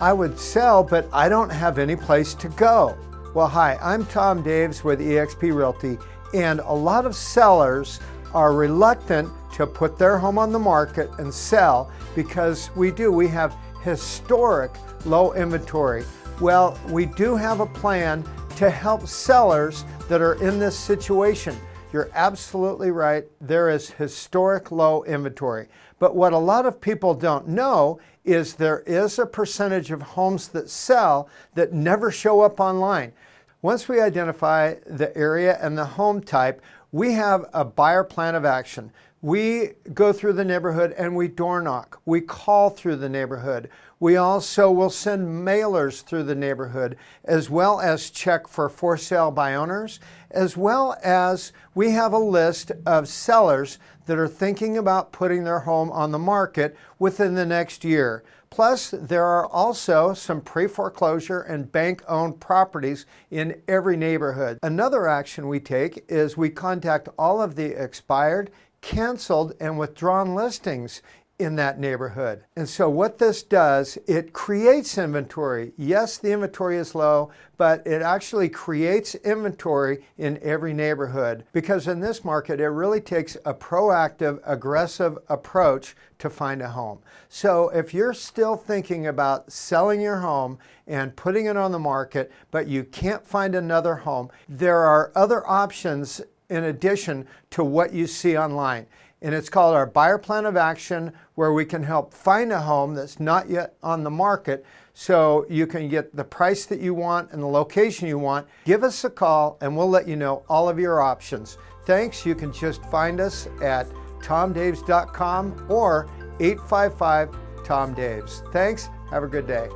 I would sell, but I don't have any place to go. Well, hi, I'm Tom Daves with eXp Realty, and a lot of sellers are reluctant to put their home on the market and sell because we do, we have historic low inventory. Well, we do have a plan to help sellers that are in this situation. You're absolutely right. There is historic low inventory. But what a lot of people don't know is there is a percentage of homes that sell that never show up online. Once we identify the area and the home type, we have a buyer plan of action. We go through the neighborhood and we door knock. We call through the neighborhood. We also will send mailers through the neighborhood as well as check for for sale by owners, as well as we have a list of sellers that are thinking about putting their home on the market within the next year. Plus, there are also some pre-foreclosure and bank-owned properties in every neighborhood. Another action we take is we contact all of the expired canceled and withdrawn listings in that neighborhood. And so what this does, it creates inventory. Yes, the inventory is low, but it actually creates inventory in every neighborhood because in this market, it really takes a proactive, aggressive approach to find a home. So if you're still thinking about selling your home and putting it on the market, but you can't find another home, there are other options in addition to what you see online. And it's called our Buyer Plan of Action, where we can help find a home that's not yet on the market so you can get the price that you want and the location you want. Give us a call and we'll let you know all of your options. Thanks. You can just find us at tomdaves.com or 855 Tom Daves. Thanks. Have a good day.